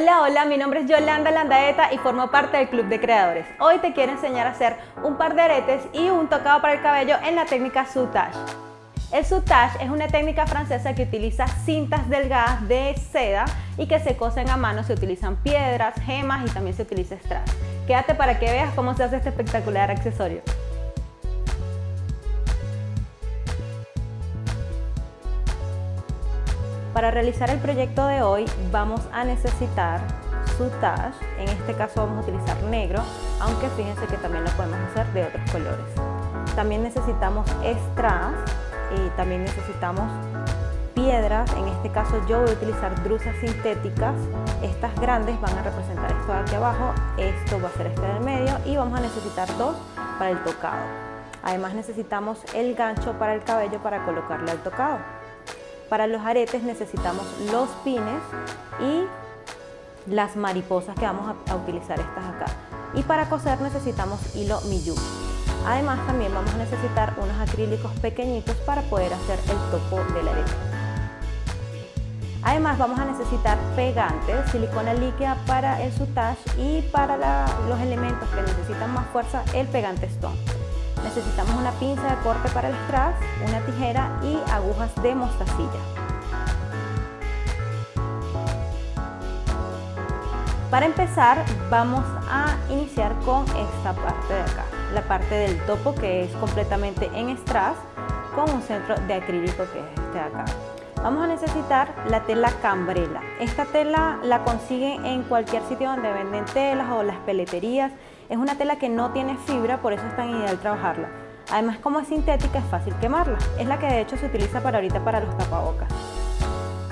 Hola, hola, mi nombre es Yolanda Landaeta y formo parte del Club de Creadores. Hoy te quiero enseñar a hacer un par de aretes y un tocado para el cabello en la técnica soutage. El soutage es una técnica francesa que utiliza cintas delgadas de seda y que se cosen a mano. Se utilizan piedras, gemas y también se utiliza strass. Quédate para que veas cómo se hace este espectacular accesorio. Para realizar el proyecto de hoy vamos a necesitar soutage, en este caso vamos a utilizar negro, aunque fíjense que también lo podemos hacer de otros colores. También necesitamos strass y también necesitamos piedras, en este caso yo voy a utilizar drusas sintéticas, estas grandes van a representar esto de aquí abajo, esto va a ser este del medio y vamos a necesitar dos para el tocado. Además necesitamos el gancho para el cabello para colocarle al tocado. Para los aretes necesitamos los pines y las mariposas que vamos a, utilizar estas acá. Y para coser necesitamos hilo Miyuki. Además también vamos a necesitar unos acrílicos pequeñitos para poder hacer el topo del arete. Además vamos a necesitar pegantes, silicona líquida para el soutage y para los elementos que necesitan más fuerza, el pegante stone. Necesitamos una pinza de corte para el strass, una tijera y agujas de mostacilla. Para empezar vamos a iniciar con esta parte de acá, la parte del topo que es completamente en strass con un centro de acrílico que es este de acá. Vamos a necesitar la tela cambrela. Esta tela la consiguen en cualquier sitio donde venden telas o las peleterías. Es una tela que no tiene fibra, por eso es tan ideal trabajarla. Además, como es sintética, es fácil quemarla. Es la que de hecho se utiliza para ahorita para los tapabocas.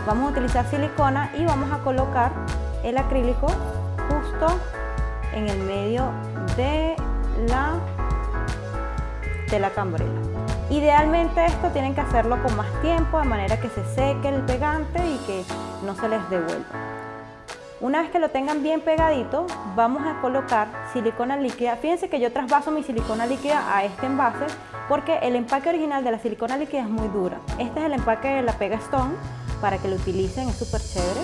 Vamos a utilizar silicona y vamos a colocar el acrílico justo en el medio de la tela cambrela. Idealmente esto tienen que hacerlo con más tiempo, de manera que se seque el pegante y que no se les devuelva. Una vez que lo tengan bien pegadito, vamos a colocar silicona líquida. Fíjense que yo trasvaso mi silicona líquida a este envase porque el empaque original de la silicona líquida es muy dura. Este es el empaque de la Pega Stone para que lo utilicen, es súper chévere.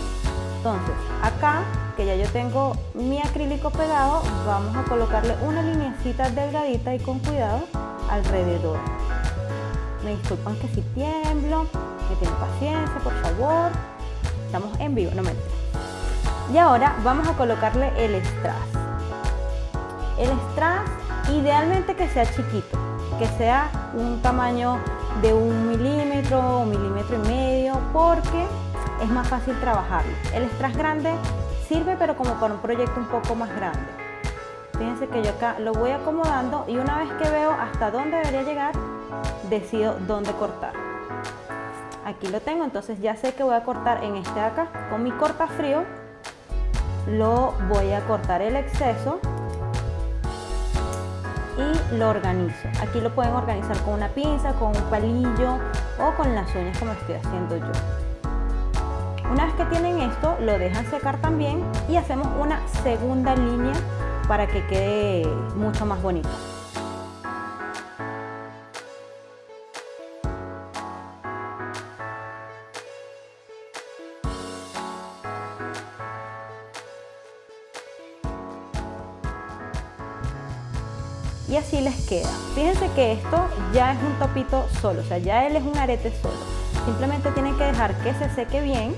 Entonces, acá, que ya yo tengo mi acrílico pegado, vamos a colocarle una linecita delgadita y con cuidado alrededor. Me disculpan que si tiemblo, que tienen paciencia, por favor. Estamos en vivo, no me Y ahora vamos a colocarle el strass. El strass idealmente que sea chiquito, que sea un tamaño de un milímetro o milímetro y medio, porque es más fácil trabajarlo. El strass grande sirve pero como para un proyecto un poco más grande. Fíjense que yo acá lo voy acomodando y una vez que veo hasta dónde debería llegar, decido dónde cortar. Aquí lo tengo, entonces ya sé que voy a cortar en este de acá. Con mi corta frío lo voy a cortar el exceso y lo organizo. Aquí lo pueden organizar con una pinza, con un palillo o con las uñas como estoy haciendo yo. Una vez que tienen esto, lo dejan secar también y hacemos una segunda línea para que quede mucho más bonito. Y así les queda. Fíjense que esto ya es un topito solo, o sea, ya él es un arete solo. Simplemente tienen que dejar que se seque bien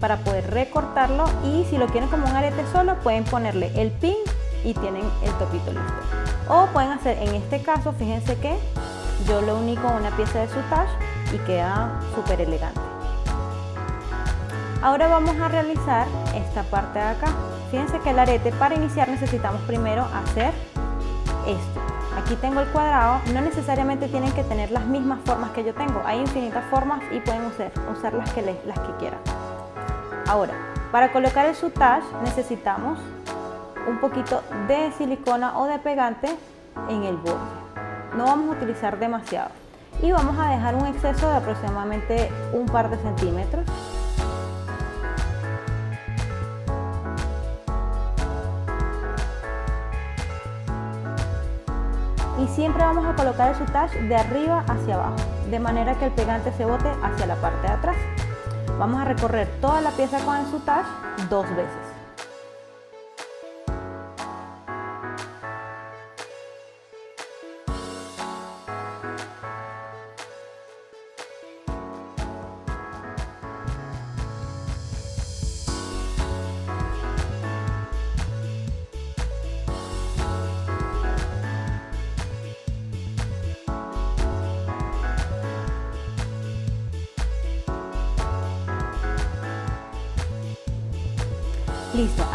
para poder recortarlo y si lo quieren como un arete solo pueden ponerle el pin y tienen el topito listo. O pueden hacer, en este caso, fíjense que yo lo uní con una pieza de soutage y queda súper elegante. Ahora vamos a realizar esta parte de acá. Fíjense que el arete para iniciar necesitamos primero hacer esto. Aquí tengo el cuadrado, no necesariamente tienen que tener las mismas formas que yo tengo, hay infinitas formas y pueden usar, usar las, que las que quieran. Ahora, para colocar el soutage necesitamos un poquito de silicona o de pegante en el borde. No vamos a utilizar demasiado. Y vamos a dejar un exceso de aproximadamente un par de centímetros y siempre vamos a colocar el soutage de arriba hacia abajo, de manera que el pegante se bote hacia la parte de atrás. Vamos a recorrer toda la pieza con el soutage dos veces.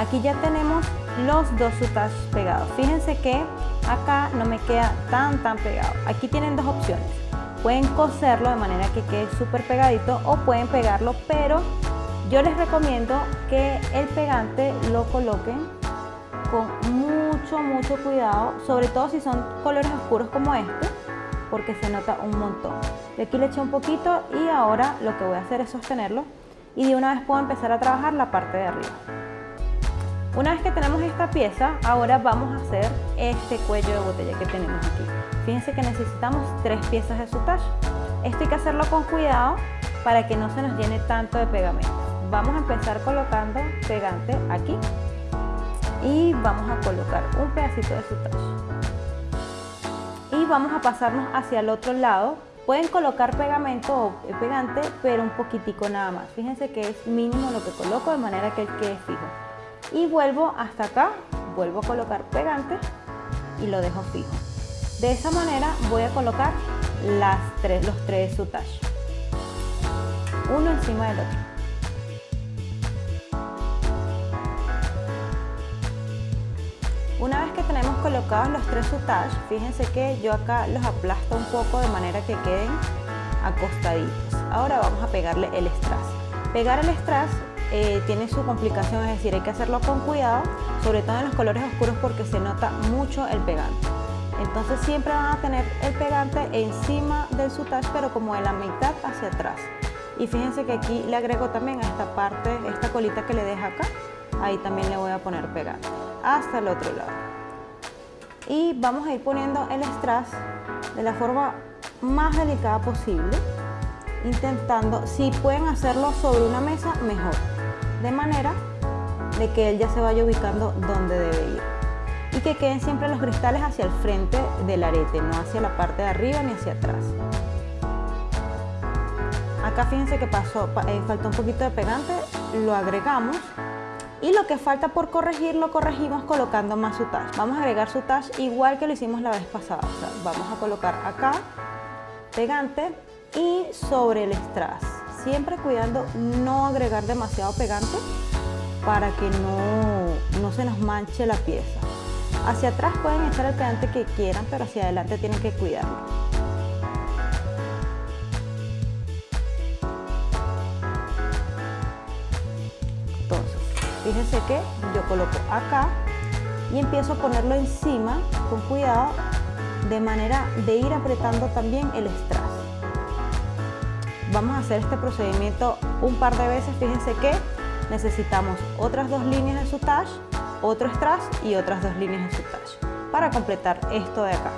Aquí ya tenemos los dos sutas pegados. Fíjense que acá no me queda tan tan pegado. Aquí tienen dos opciones. Pueden coserlo de manera que quede súper pegadito o pueden pegarlo, pero yo les recomiendo que el pegante lo coloquen con mucho, mucho cuidado, sobre todo si son colores oscuros como este, porque se nota un montón. De aquí le eché un poquito y ahora lo que voy a hacer es sostenerlo y de una vez puedo empezar a trabajar la parte de arriba. Una vez que tenemos esta pieza, ahora vamos a hacer este cuello de botella que tenemos aquí. Fíjense que necesitamos tres piezas de sutage. Esto hay que hacerlo con cuidado para que no se nos llene tanto de pegamento. Vamos a empezar colocando pegante aquí y vamos a colocar un pedacito de sutage. Y vamos a pasarnos hacia el otro lado. Pueden colocar pegamento o pegante, pero un poquitico nada más. Fíjense que es mínimo lo que coloco de manera que quede fijo y vuelvo hasta acá, vuelvo a colocar pegante y lo dejo fijo. De esa manera voy a colocar las tres, los tres sutage, uno encima del otro. Una vez que tenemos colocados los tres sutage, fíjense que yo acá los aplasto un poco de manera que queden acostaditos. Ahora vamos a pegarle el strass. Pegar el strass eh, tiene su complicación, es decir, hay que hacerlo con cuidado, sobre todo en los colores oscuros porque se nota mucho el pegante. Entonces siempre van a tener el pegante encima del sutage, pero como de la mitad hacia atrás. Y fíjense que aquí le agrego también a esta parte, esta colita que le deja acá, ahí también le voy a poner pegante, hasta el otro lado. Y vamos a ir poniendo el strass de la forma más delicada posible, intentando, si pueden hacerlo sobre una mesa, mejor de manera de que él ya se vaya ubicando donde debe ir y que queden siempre los cristales hacia el frente del arete, no hacia la parte de arriba ni hacia atrás. Acá fíjense que pasó, eh, faltó un poquito de pegante, lo agregamos y lo que falta por corregir lo corregimos colocando más sutage. Vamos a agregar sutage igual que lo hicimos la vez pasada. vamos a colocar acá pegante y sobre el strass siempre cuidando no agregar demasiado pegante para que no, no se nos manche la pieza. Hacia atrás pueden echar el pegante que quieran, pero hacia adelante tienen que cuidarlo. Entonces, fíjense que yo coloco acá y empiezo a ponerlo encima con cuidado de manera de ir apretando también el strass. Vamos a hacer este procedimiento un par de veces. Fíjense que necesitamos otras dos líneas de sutage, otro strass y otras dos líneas de sutage para completar esto de acá.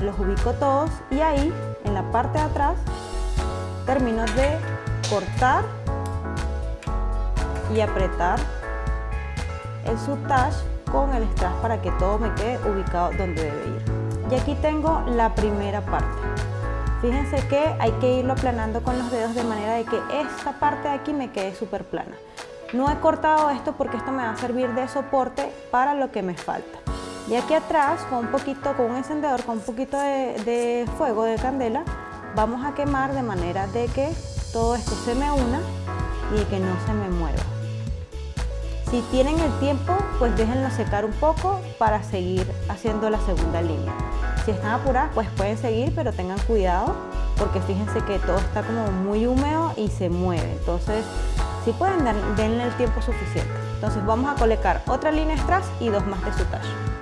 Los ubico todos y ahí en la parte de atrás termino de cortar y apretar el sutage con el strass para que todo me quede ubicado donde debe ir. Y aquí tengo la primera parte. Fíjense que hay que irlo aplanando con los dedos de manera de que esta parte de aquí me quede súper plana. No he cortado esto porque esto me va a servir de soporte para lo que me falta. Y aquí atrás, con un poquito, con un encendedor, con un poquito de fuego, de candela, vamos a quemar de manera de que todo esto se me una y que no se me mueva. Si tienen el tiempo, pues déjenlo secar un poco para seguir haciendo la segunda línea. Si están apuradas, pues pueden seguir, pero tengan cuidado porque fíjense que todo está como muy húmedo y se mueve. Entonces, si pueden, denle el tiempo suficiente. Entonces vamos a colocar otra línea strass y dos más de sutage. Fíjense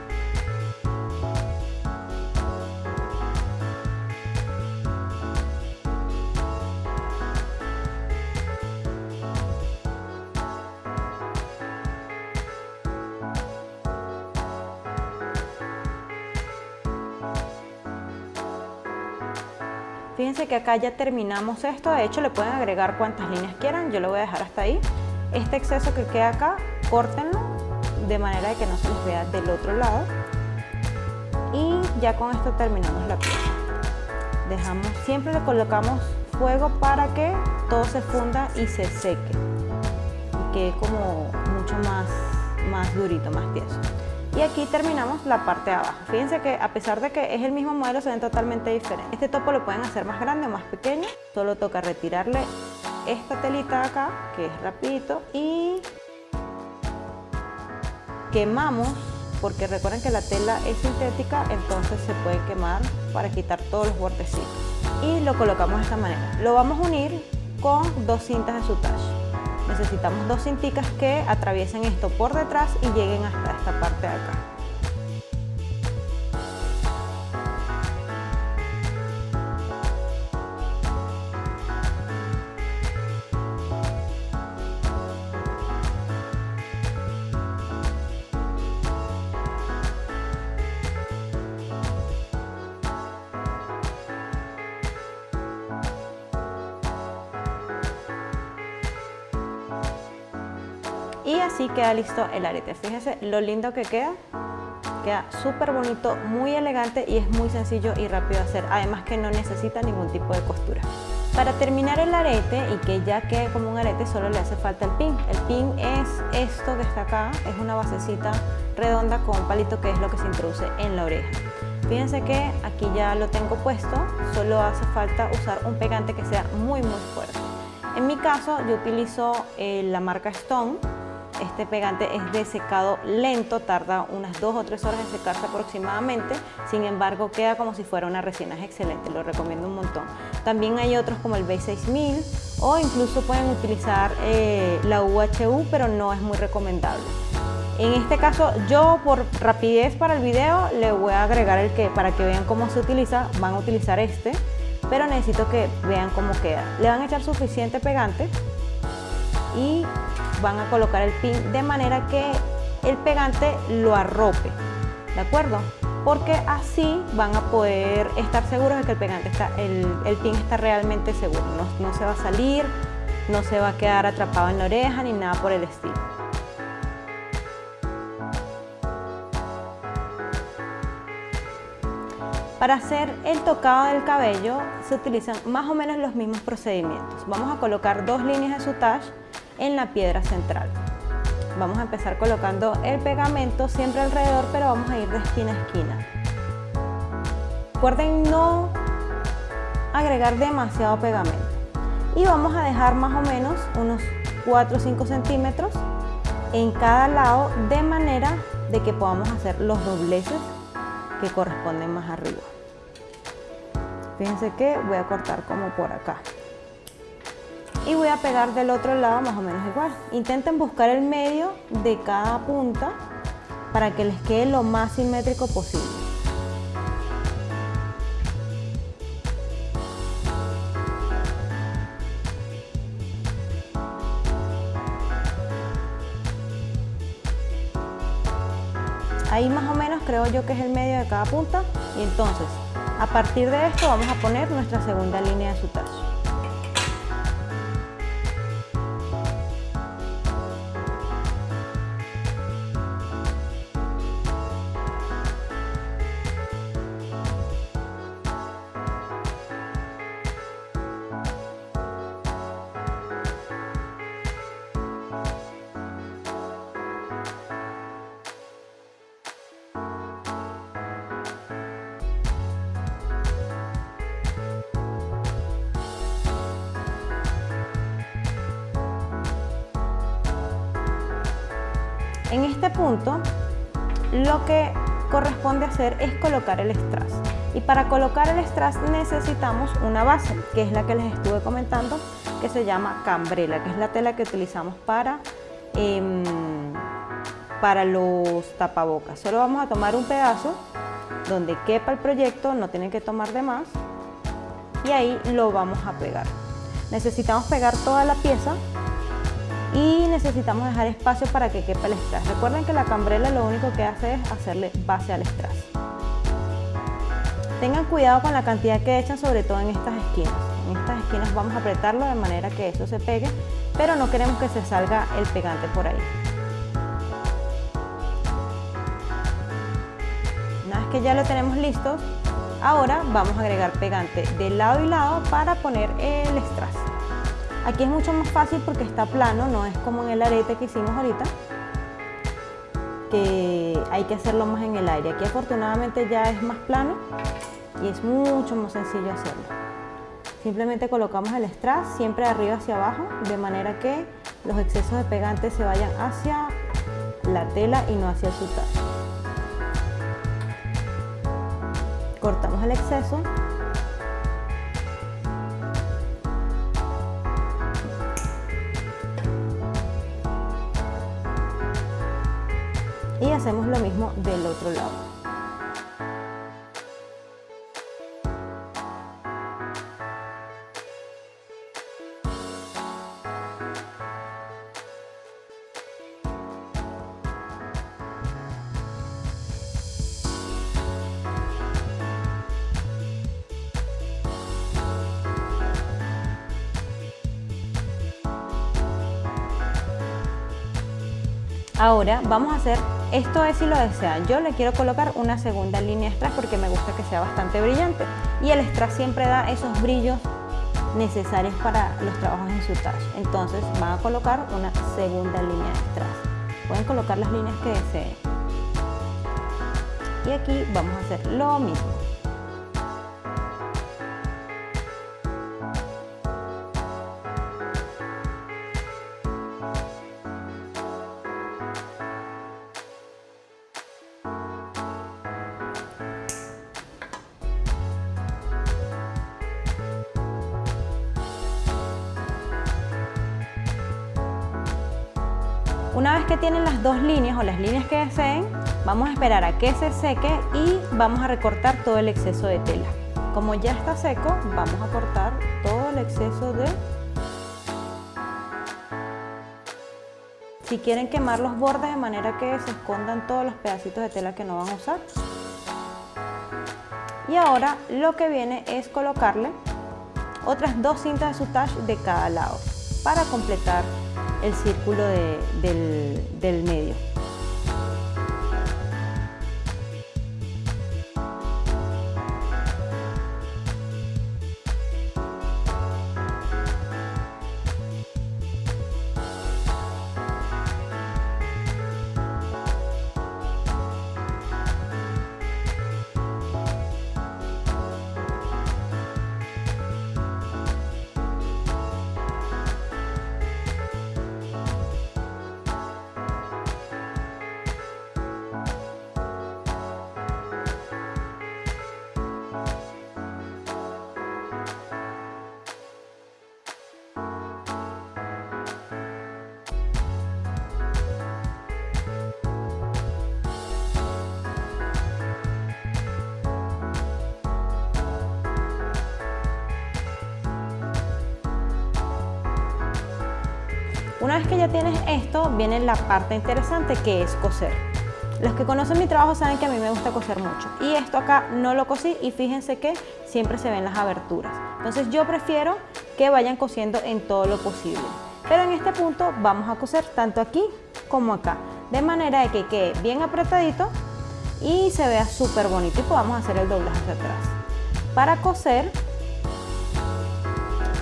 que acá ya terminamos esto, de hecho le pueden agregar cuantas líneas quieran, yo lo voy a dejar hasta ahí. Este exceso que queda acá, córtenlo de manera de que no se les vea del otro lado. Y ya con esto terminamos la pieza. Dejamos, siempre le colocamos fuego para que todo se funda y se seque. Y quede como mucho más, más durito, más tieso. Y aquí terminamos la parte de abajo. Fíjense que a pesar de que es el mismo modelo, se ven totalmente diferentes. Este topo lo pueden hacer más grande o más pequeño, solo toca retirarle esta telita de acá, que es rapidito, y quemamos, porque recuerden que la tela es sintética, entonces se puede quemar para quitar todos los bordecitos. Y lo colocamos de esta manera. Lo vamos a unir con dos cintas de sutage necesitamos dos cinticas que atraviesen esto por detrás y lleguen hasta esta parte de acá. Y así queda listo el arete. Fíjense lo lindo que queda. Queda súper bonito, muy elegante y es muy sencillo y rápido de hacer. Además que no necesita ningún tipo de costura. Para terminar el arete y que ya quede como un arete solo le hace falta el pin. El pin es esto que está acá, es una basecita redonda con un palito que es lo que se introduce en la oreja. Fíjense que aquí ya lo tengo puesto, solo hace falta usar un pegante que sea muy muy fuerte. En mi caso yo utilizo eh, la marca Stone, este pegante es de secado lento, tarda unas 2 o 3 horas en secarse aproximadamente, sin embargo queda como si fuera una resina, es excelente, lo recomiendo un montón. También hay otros como el B6000 o incluso pueden utilizar eh, la UHU, pero no es muy recomendable. En este caso yo por rapidez para el video le voy a agregar el que para que vean cómo se utiliza, van a utilizar este, pero necesito que vean cómo queda. Le van a echar suficiente pegante y van a colocar el pin de manera que el pegante lo arrope, ¿de acuerdo? Porque así van a poder estar seguros de que el pegante está, el, pin está realmente seguro, no, no se va a salir, no se va a quedar atrapado en la oreja ni nada por el estilo. Para hacer el tocado del cabello se utilizan más o menos los mismos procedimientos. Vamos a colocar dos líneas de sutage en la piedra central. Vamos a empezar colocando el pegamento siempre alrededor, pero vamos a ir de esquina a esquina. Recuerden no agregar demasiado pegamento. Y vamos a dejar más o menos unos 4 o 5 centímetros en cada lado de manera de que podamos hacer los dobleces que corresponden más arriba. Fíjense que voy a cortar como por acá y voy a pegar del otro lado más o menos igual. Intenten buscar el medio de cada punta para que les quede lo más simétrico posible. Ahí más o menos creo yo que es el medio de cada punta y entonces a partir de esto vamos a poner nuestra segunda línea de sutage. En este punto, lo que corresponde hacer es colocar el strass. Y para colocar el strass necesitamos una base, que es la que les estuve comentando, que se llama cambrela, que es la tela que utilizamos para, em, para los tapabocas. Solo vamos a tomar un pedazo donde quepa el proyecto, no tienen que tomar de más, y ahí lo vamos a pegar. Necesitamos pegar toda la pieza y necesitamos dejar espacio para que quepa el strass. Recuerden que la cambrela lo único que hace es hacerle base al strass. Tengan cuidado con la cantidad que echan, sobre todo en estas esquinas. En estas esquinas vamos a apretarlo de manera que eso se pegue, pero no queremos que se salga el pegante por ahí. Una vez que ya lo tenemos listo, ahora vamos a agregar pegante de lado y lado para poner el strass. Aquí es mucho más fácil porque está plano, no es como en el arete que hicimos ahorita. que hay que hacerlo más en el aire. Aquí afortunadamente ya es más plano y es mucho más sencillo hacerlo. Simplemente colocamos el strass siempre de arriba hacia abajo, de manera que los excesos de pegante se vayan hacia la tela y no hacia el sutage. Cortamos el exceso hacemos lo mismo del otro lado. Ahora vamos a hacer, esto es si lo desean, yo le quiero colocar una segunda línea strass porque me gusta que sea bastante brillante y el strass siempre da esos brillos necesarios para los trabajos en su talle. Entonces van a colocar una segunda línea de strass. Pueden colocar las líneas que deseen. Y aquí vamos a hacer lo mismo. Una vez que tienen las dos líneas o las líneas que deseen, vamos a esperar a que se seque y vamos a recortar todo el exceso de tela. Como ya está seco, vamos a cortar todo el exceso de... Si quieren quemar los bordes de manera que se escondan todos los pedacitos de tela que no van a usar. Y ahora lo que viene es colocarle otras dos cintas de sutage de cada lado para completar el círculo del, del medio. Una vez que ya tienes esto, viene la parte interesante que es coser. Los que conocen mi trabajo saben que a mí me gusta coser mucho. Y esto acá no lo cosí y fíjense que siempre se ven las aberturas. Entonces yo prefiero que vayan cosiendo en todo lo posible. Pero en este punto vamos a coser tanto aquí como acá. De manera de que quede bien apretadito y se vea súper bonito y podamos hacer el doblaje hacia atrás. Para coser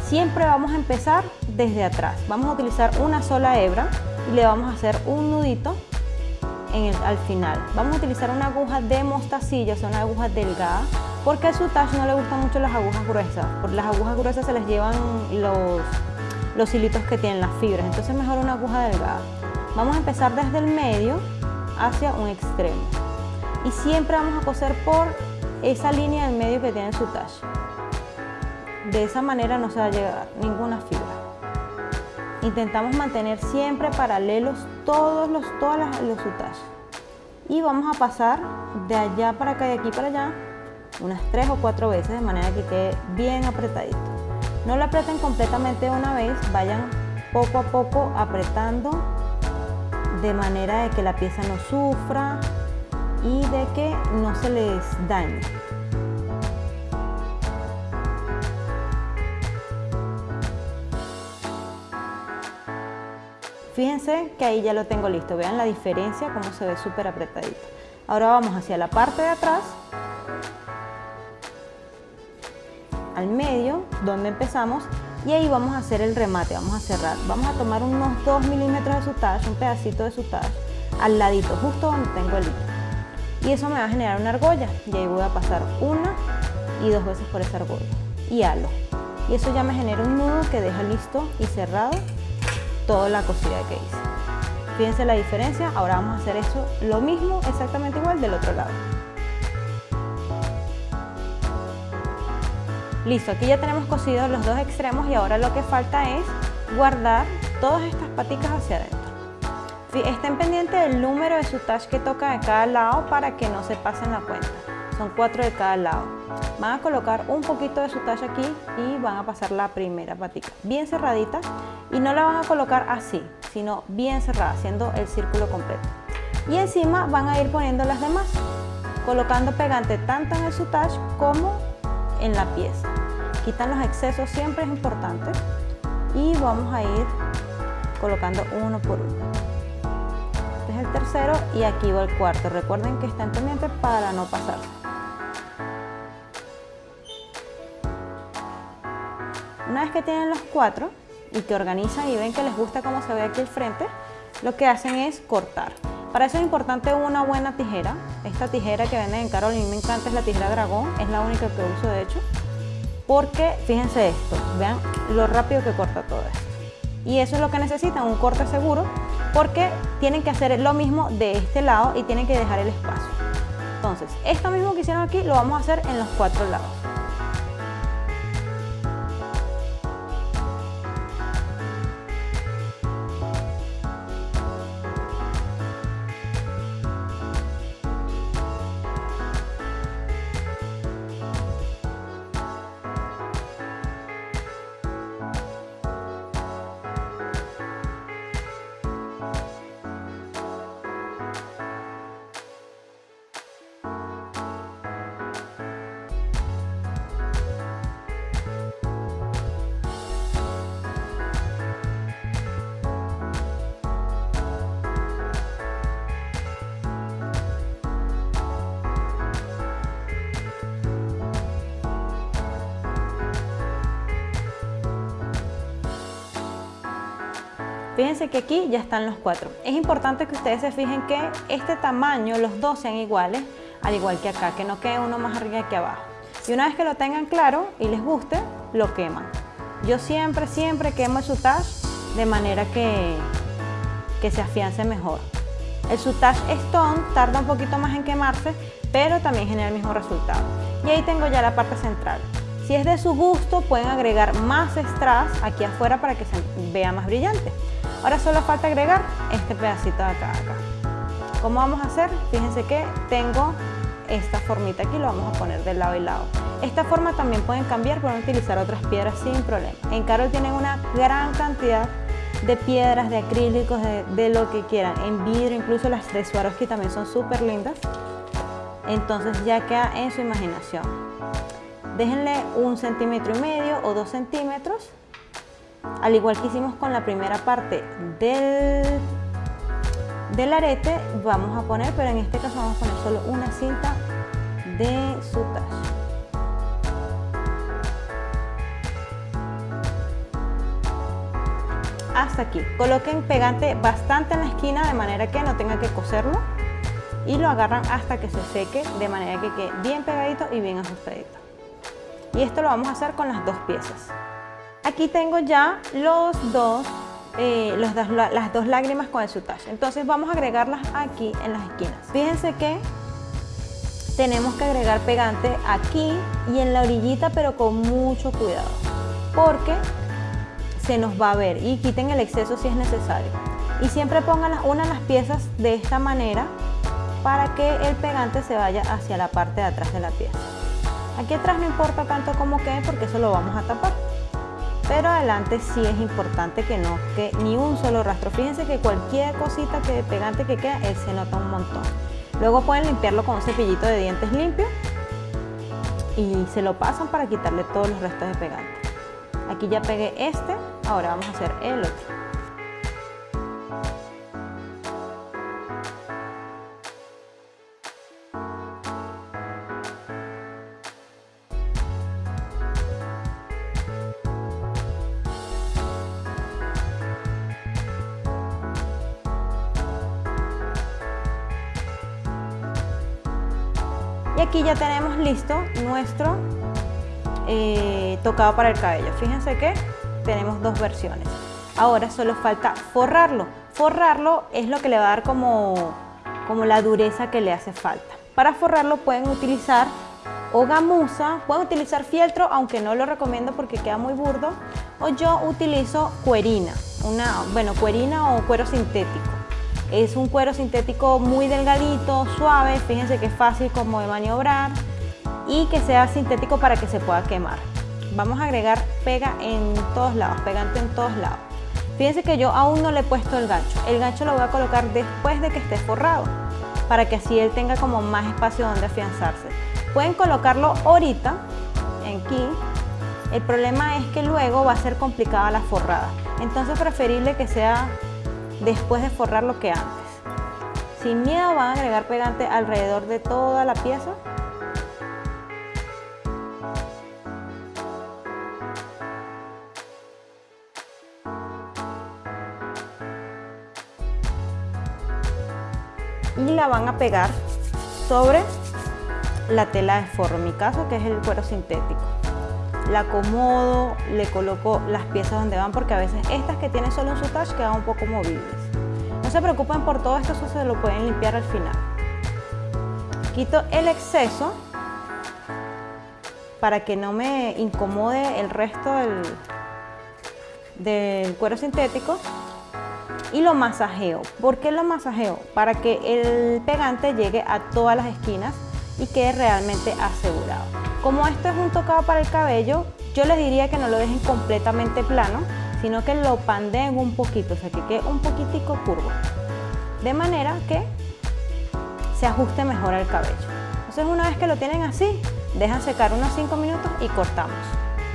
siempre vamos a empezar desde atrás. Vamos a utilizar una sola hebra y le vamos a hacer un nudito al final. Vamos a utilizar una aguja de mostacilla, o sea, una aguja delgada, porque a su talle no le gustan mucho las agujas gruesas. Por las agujas gruesas se les llevan los, hilitos que tienen las fibras, entonces mejor una aguja delgada. Vamos a empezar desde el medio hacia un extremo. Y siempre vamos a coser por esa línea del medio que tiene su talle. De esa manera no se va a llegar ninguna fibra. Intentamos mantener siempre paralelos todos los, todas los. Y vamos a pasar de allá para acá y de aquí para allá unas tres o cuatro veces de manera que quede bien apretadito. No lo aprieten completamente una vez, vayan poco a poco apretando de manera de que la pieza no sufra y de que no se les dañe. Fíjense que ahí ya lo tengo listo, vean la diferencia, cómo se ve súper apretadito. Ahora vamos hacia la parte de atrás, al medio, donde empezamos, y ahí vamos a hacer el remate, vamos a cerrar. Vamos a tomar unos 2 milímetros de sutage, un pedacito de sutage, al ladito, justo donde tengo el hilo. Y eso me va a generar una argolla y ahí voy a pasar una y dos veces por esa argolla y halo. Y eso ya me genera un nudo que deja listo y cerrado toda la cosida que hice. Fíjense la diferencia, ahora vamos a hacer eso lo mismo exactamente igual del otro lado. Listo, aquí ya tenemos cosidos los dos extremos y ahora lo que falta es guardar todas estas paticas hacia adentro. Estén pendientes del número de su touch que toca de cada lado para que no se pasen la cuenta. Son cuatro de cada lado. Van a colocar un poquito de su touch aquí y van a pasar la primera patica bien cerradita y no la van a colocar así, sino bien cerrada, haciendo el círculo completo. Y encima van a ir poniendo las demás, colocando pegante tanto en el touch como en la pieza. Quitan los excesos, siempre es importante. Y vamos a ir colocando uno por uno. Este es el tercero y aquí va el cuarto. Recuerden que están pendientes para no pasarse. Una vez que tienen los cuatro y que organizan y ven que les gusta cómo se ve aquí el frente, lo que hacen es cortar. Para eso es importante una buena tijera. Esta tijera que venden en Carol, mí me encanta, es la tijera dragón, es la única que uso de hecho. Porque fíjense esto, vean lo rápido que corta todo esto. Y eso es lo que necesitan, un corte seguro, porque tienen que hacer lo mismo de este lado y tienen que dejar el espacio. Entonces, esto mismo que hicieron aquí lo vamos a hacer en los cuatro lados. Fíjense que aquí ya están los cuatro. Es importante que ustedes se fijen que este tamaño, los dos sean iguales, al igual que acá, que no quede uno más arriba que abajo. Y una vez que lo tengan claro y les guste, lo queman. Yo siempre, siempre quemo el sutage de manera que, que se afiance mejor. El sutage stone tarda un poquito más en quemarse, pero también genera el mismo resultado. Y ahí tengo ya la parte central. Si es de su gusto, pueden agregar más strass aquí afuera para que se vea más brillante. Ahora solo falta agregar este pedacito de acá, acá. ¿Cómo vamos a hacer? Fíjense que tengo esta formita aquí, lo vamos a poner de lado y lado. Esta forma también pueden cambiar, pueden utilizar otras piedras sin problema. En Carol tienen una gran cantidad de piedras, de acrílicos, de, lo que quieran. En vidrio, incluso las de Swarovski también son súper lindas. Entonces ya queda en su imaginación. Déjenle un centímetro y medio o dos centímetros al igual que hicimos con la primera parte del, del arete, vamos a poner, pero en este caso vamos a poner solo una cinta de sutage. hasta aquí. Coloquen pegante bastante en la esquina de manera que no tenga que coserlo y lo agarran hasta que se seque de manera que quede bien pegadito y bien ajustadito. Y esto lo vamos a hacer con las dos piezas. Aquí tengo ya los dos, eh, las dos lágrimas con el sutage. Entonces vamos a agregarlas aquí en las esquinas. Fíjense que tenemos que agregar pegante aquí y en la orillita, pero con mucho cuidado. Porque se nos va a ver y quiten el exceso si es necesario. Y siempre pongan una las piezas de esta manera para que el pegante se vaya hacia la parte de atrás de la pieza. Aquí atrás no importa tanto como quede porque eso lo vamos a tapar pero adelante sí es importante que no que ni un solo rastro. Fíjense que cualquier cosita que pegante que queda, él se nota un montón. Luego pueden limpiarlo con un cepillito de dientes limpio y se lo pasan para quitarle todos los restos de pegante. Aquí ya pegué este, ahora vamos a hacer el otro. Ya tenemos listo nuestro eh, tocado para el cabello. Fíjense que tenemos dos versiones. Ahora solo falta forrarlo. Forrarlo es lo que le va a dar como, como la dureza que le hace falta. Para forrarlo pueden utilizar o gamuza, pueden utilizar fieltro, aunque no lo recomiendo porque queda muy burdo, o yo utilizo cuerina, una, bueno, cuerina o cuero sintético. Es un cuero sintético muy delgadito, suave, fíjense que es fácil como de maniobrar y que sea sintético para que se pueda quemar. Vamos a agregar pega en todos lados, pegante en todos lados. Fíjense que yo aún no le he puesto el gancho. El gancho lo voy a colocar después de que esté forrado, para que así él tenga como más espacio donde afianzarse. Pueden colocarlo ahorita, aquí. El problema es que luego va a ser complicada la forrada. Entonces preferible que sea después de forrarlo que antes. Sin miedo van a agregar pegante alrededor de toda la pieza y la van a pegar sobre la tela de forro, en mi caso que es el cuero sintético. La acomodo, le coloco las piezas donde van porque a veces estas que tienen solo un sutage quedan un poco movibles. No se preocupen por todo esto, eso se lo pueden limpiar al final. Quito el exceso para que no me incomode el resto del, del cuero sintético y lo masajeo. ¿Por qué lo masajeo? Para que el pegante llegue a todas las esquinas y quede realmente asegurado. Como esto es un tocado para el cabello, yo les diría que no lo dejen completamente plano, sino que lo pandeen un poquito, o sea que quede un poquitico curvo. De manera que se ajuste mejor al cabello. Entonces una vez que lo tienen así, dejan secar unos 5 minutos y cortamos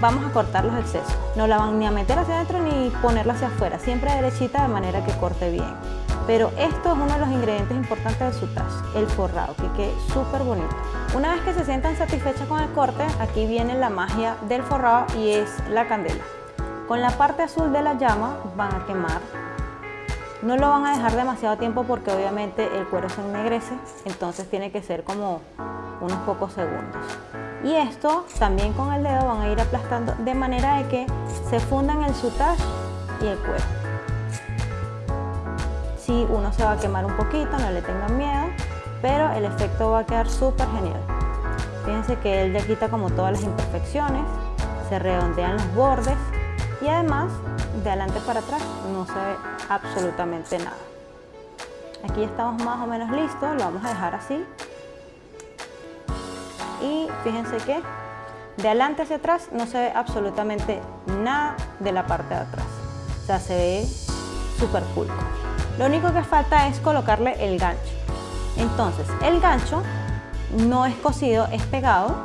vamos a cortar los excesos. No la van ni a meter hacia adentro ni ponerla hacia afuera, siempre derechita de manera que corte bien. Pero esto es uno de los ingredientes importantes del sutage, el forrado, que quede súper bonito. Una vez que se sientan satisfechas con el corte, aquí viene la magia del forrado y es la candela. Con la parte azul de la llama van a quemar. No lo van a dejar demasiado tiempo porque obviamente el cuero se ennegrece, entonces tiene que ser como unos pocos segundos y esto también con el dedo van a ir aplastando de manera de que se fundan el sutage y el cuero. Si uno se va a quemar un poquito, no le tengan miedo, pero el efecto va a quedar súper genial. Fíjense que él ya quita como todas las imperfecciones, se redondean los bordes y además de adelante para atrás no se ve absolutamente nada. Aquí ya estamos más o menos listos, lo vamos a dejar así y fíjense que de adelante hacia atrás no se ve absolutamente nada de la parte de atrás. O sea, se ve súper pulco. Lo único que falta es colocarle el gancho. Entonces, el gancho no es cosido, es pegado,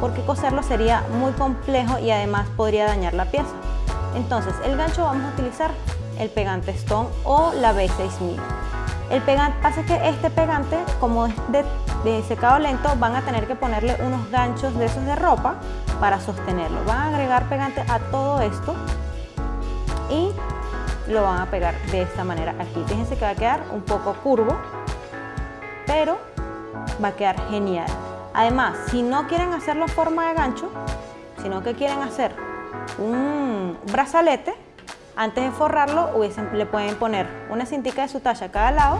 porque coserlo sería muy complejo y además podría dañar la pieza. Entonces, el gancho vamos a utilizar el pegante Stone o la B6000. El pegante, pasa que este pegante, como es de, secado lento, van a tener que ponerle unos ganchos de esos de ropa para sostenerlo. Van a agregar pegante a todo esto y lo van a pegar de esta manera aquí. Fíjense que va a quedar un poco curvo, pero va a quedar genial. Además, si no quieren hacerlo forma de gancho, sino que quieren hacer un brazalete, antes de forrarlo le pueden poner una cintica de su talla a cada lado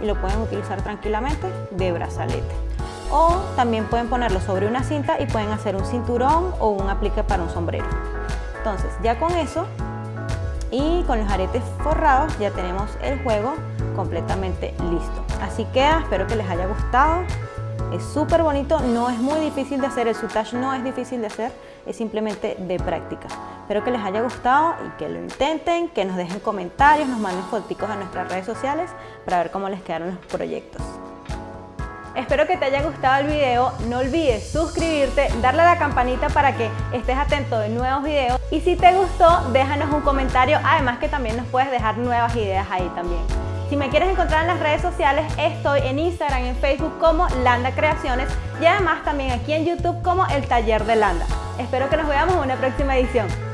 y lo pueden utilizar tranquilamente de brazalete. O también pueden ponerlo sobre una cinta y pueden hacer un cinturón o un aplique para un sombrero. Entonces ya con eso y con los aretes forrados ya tenemos el juego completamente listo. Así queda, espero que les haya gustado. Es súper bonito, no es muy difícil de hacer, el sutage no es difícil de hacer, es simplemente de práctica. Espero que les haya gustado y que lo intenten, que nos dejen comentarios, nos manden fotos a nuestras redes sociales para ver cómo les quedaron los proyectos. Espero que te haya gustado el video, no olvides suscribirte, darle a la campanita para que estés atento de nuevos videos y si te gustó déjanos un comentario, además que también nos puedes dejar nuevas ideas ahí también. Si me quieres encontrar en las redes sociales, estoy en Instagram y en Facebook como Landa Creaciones y además también aquí en YouTube como El Taller de Landa. Espero que nos veamos en una próxima edición.